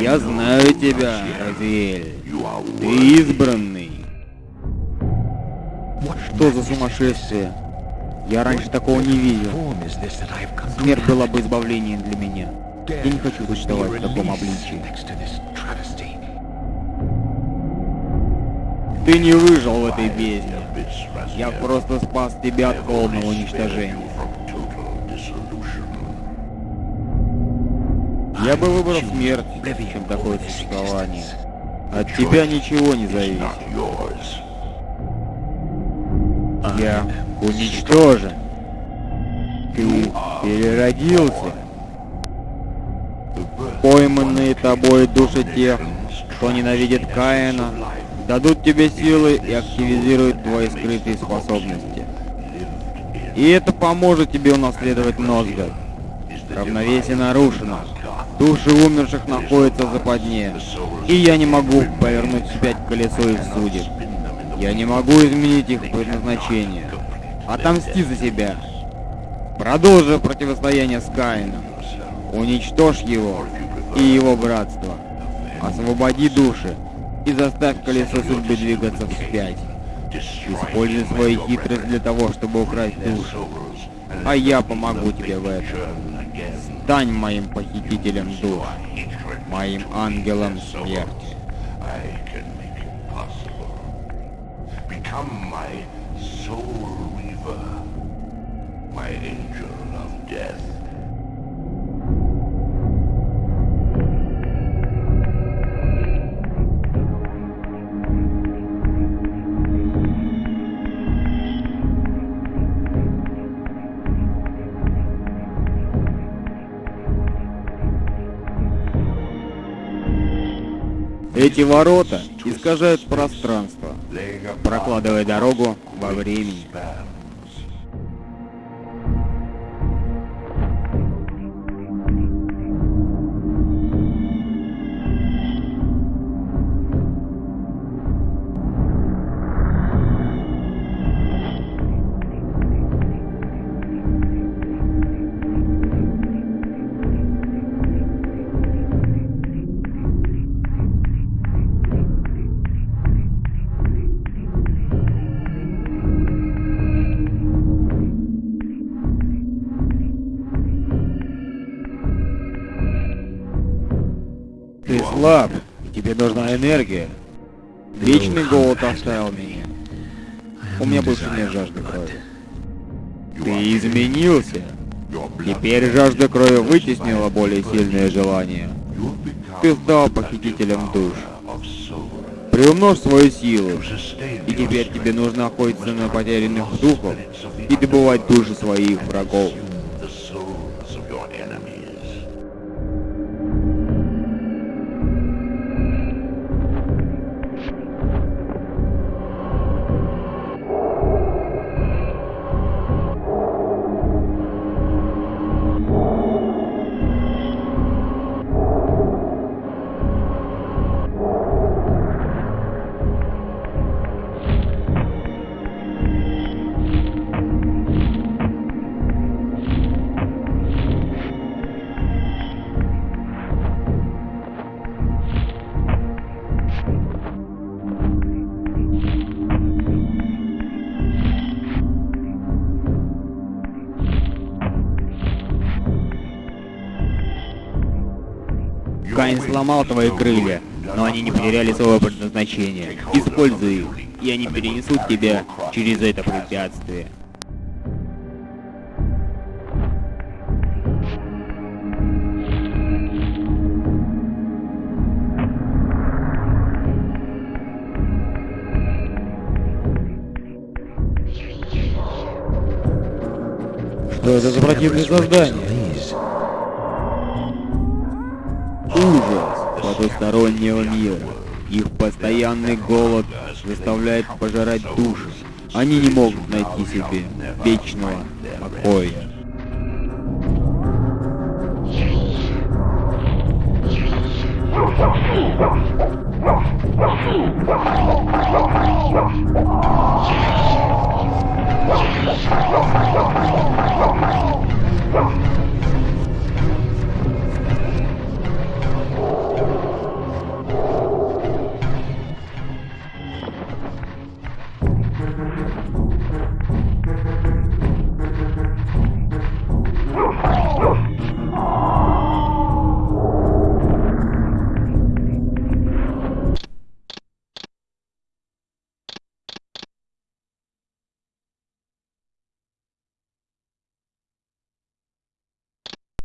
Я знаю тебя, Разиэль. Ты избранный. Что за сумасшествие? Я раньше такого не видел. Смерть была бы избавлением для меня. Я не хочу существовать в таком обличии. Ты не выжил в этой бездне. Я просто спас тебя от полного уничтожения. Я бы выбрал смерть, чем такое существование. От тебя ничего не зависит. Я уничтожен. Ты переродился. Пойманные тобой души тех, кто ненавидит Каина, дадут тебе силы и активизируют твои скрытые способности. И это поможет тебе унаследовать Нозгад. Равновесие нарушено. Души умерших находятся в западне. И я не могу повернуть вспять колесо их судеб. Я не могу изменить их предназначение. Отомсти за себя. Продолжи противостояние с Каином. Уничтожь его и его братство. Освободи души и заставь колесо судьбы двигаться вспять. Используй свою хитрость для того, чтобы украсть душу. А я помогу тебе в этом. Стань моим похитителем душ, моим ангелом смерти. My angel of death. Эти ворота искажают пространство, прокладывая дорогу во времени. И тебе нужна энергия. Вечный голод оставил меня. У меня больше нет жажды крови. Ты изменился. Теперь жажда крови вытеснила более сильное желание. Ты стал похитителем душ. Приумножь свою силу. И теперь тебе нужно охотиться на потерянных духов и добывать души своих врагов. Каин сломал твои крылья, но они не потеряли своего предназначения. Используй их, и они перенесут тебя через это препятствие. Что это за противное создание? Ужас потустороннего мира. Их постоянный голод заставляет пожирать души. Они не могут найти себе вечного покоя. Oh,